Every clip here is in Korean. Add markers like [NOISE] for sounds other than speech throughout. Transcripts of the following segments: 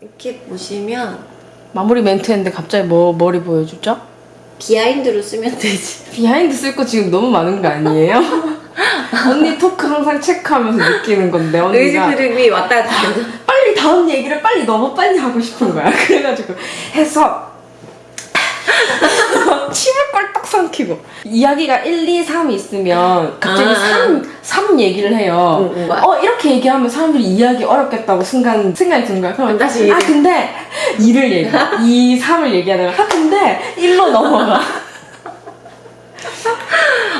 이렇게 보시면 마무리 멘트 했는데 갑자기 뭐 머리 보여주죠? behind로 쓰면 되지. [LAUGHS] behind 쓸 거 지금 너무 많은 거 아니에요? [LAUGHS] 언니 토크 항상 체크하면서 느끼는 건데 의지 언니가 흐름이 왔다 갔다 [LAUGHS] 빨리 다음 얘기를 빨리 너무 빨리 하고 싶은 거야. 그래가지고 해서 침을 꼴딱 삼키고 이야기가 1, 2, 3 있으면 갑자기 아. 3, 3 얘기를 해요. 응, 응. 어 이렇게 얘기하면 사람들이 이해하기 어렵겠다고 순간 생각이 드는 거야. 그럼 다시 아. 근데 2를 얘기 2, 3을 얘기하다가 아 근데 1로 넘어가.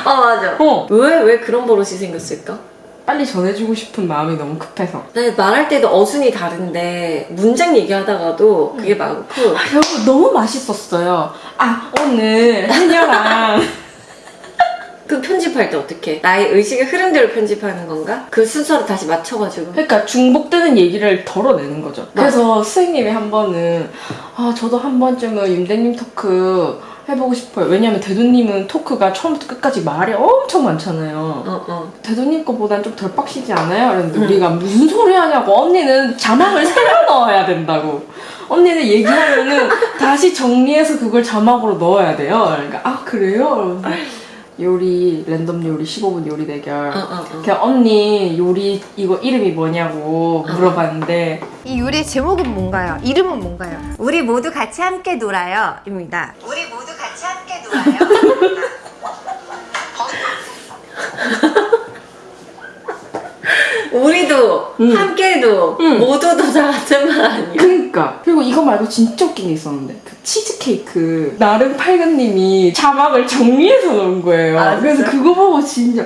어 [LAUGHS] 맞아. 어 왜 왜 그런 버릇이 생겼을까? 빨리 전해주고 싶은 마음이 너무 급해서. 근데 말할 때도 어순이 다른데 문장 얘기하다가도 그게 많고 아, 여보 너무 맛있었어요. 아 오늘 한여랑 [LAUGHS] 그 편집할 때 어떻게? 나의 의식의 흐름대로 편집하는 건가? 그 순서를 다시 맞춰가지고 그러니까 중복되는 얘기를 덜어내는 거죠. 그래서 선생님이 한 번은 아 저도 한 번쯤은 윤대님 토크 해보고 싶어요. 왜냐면 대도님은 토크가 처음부터 끝까지 말이 엄청 많잖아요. 어 어. 대도님 거보단 좀 덜 빡시지 않아요? 그랬는데 우리가 무슨 소리 하냐고 언니는 자막을 새로 넣어야 된다고 언니는 얘기하면은 다시 정리해서 그걸 자막으로 넣어야 돼요 그러니까 아 그래요? 요리 랜덤 요리 15분 요리 대결 어, 어, 어. 그냥 언니 요리 이거 이름이 뭐냐고 물어봤는데 이 요리의 제목은 뭔가요? 이름은 뭔가요? 우리 모두 같이 함께 놀아요. 입니다. 우리 모두 같이 함께 놀아요. [LAUGHS] 우리도 음. 함께해도 음. 모두도 다 같은 말 아니야? 그러니까 그리고 이거 말고 진짜 웃긴 게 있었는데 그 치즈케이크 나름 팔근님이 자막을 정리해서 넣은 거예요 아? 그래서 그거 보고 진짜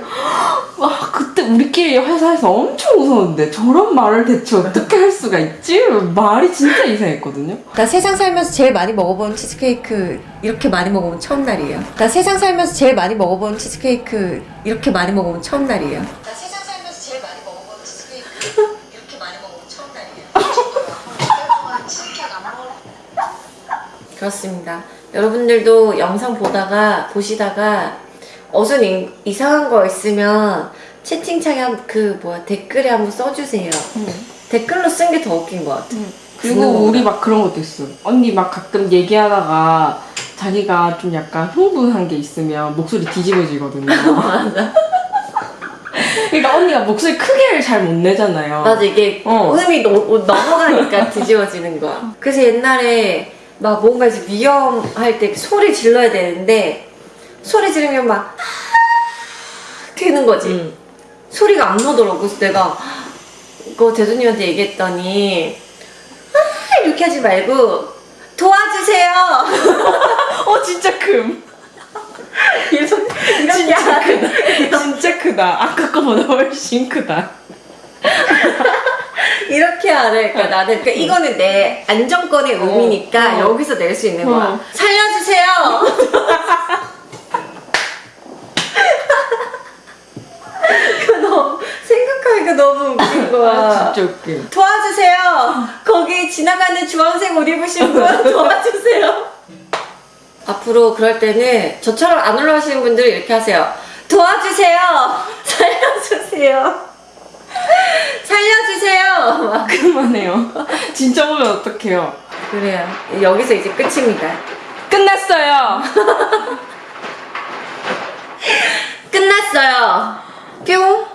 와 그때 우리끼리 회사에서 엄청 웃었는데 저런 말을 대체 어떻게 할 수가 있지? 말이 진짜 이상했거든요 나 세상 살면서 제일 많이 먹어본 치즈케이크 이렇게 많이 먹어본 처음 날이에요. 나 세상 살면서 제일 많이 먹어본 치즈케이크 이렇게 많이 먹어본 처음 날이에요. 나 세상 살면서 제일 많이 먹어본 치즈케이크 이렇게 많이 먹어본 처음 날이에요. 그렇습니다. 여러분들도 영상 보다가 보시다가 어순 이- 이상한 거 있으면 채팅창에 한, 그 뭐야 댓글에 한번 써주세요. 댓글로 쓴 게 더 웃긴 것 같아. 그리고 그거 우리 막 그런 것도 있어 언니 막 가끔 얘기하다가 자기가 좀 약간 흥분한 게 있으면 목소리 뒤집어지거든요 [LAUGHS] 그러니까 언니가 목소리 크게를 잘 못 내잖아요 맞아 이게 어. 음이 노- 넘어가니까 뒤집어지는 거야. 그래서 옛날에 막 뭔가 이제 위험할 때 소리 질러야 되는데 소리 지르면 막 되는 거지. 음. 소리가 안 나더라고. 그래서 내가 그거 대두님한테 얘기했더니 아, 이렇게 하지 말고 도와주세요. [LAUGHS] 어 진짜 금 [LAUGHS] 이렇게 이렇게 진짜 크다 진짜 크다 아까 거보다 훨씬 크다 [LAUGHS] 하래. 그러니까 나는 그러니까 이거는 내 안정권의 의미니까 어. 여기서 낼 수 있는 거야. 어. 살려주세요. [LAUGHS] 그 너무 생각하니까 너무 웃긴 거야. 아 진짜 웃겨 도와주세요. 거기 지나가는 주황색 옷 입으신 분 [LAUGHS] 도와주세요. 앞으로 그럴 때는 저처럼 안 올라오시는 분들은 이렇게 하세요. 도와주세요. [LAUGHS] 살려주세요. 살려 주세요. 막 [LAUGHS] 그만 해요 [LAUGHS] 진짜 보면 어떡해요 그래요. 여기서 이제 끝입니다. 끝났어요 [LAUGHS] 끝났어요. 뿅.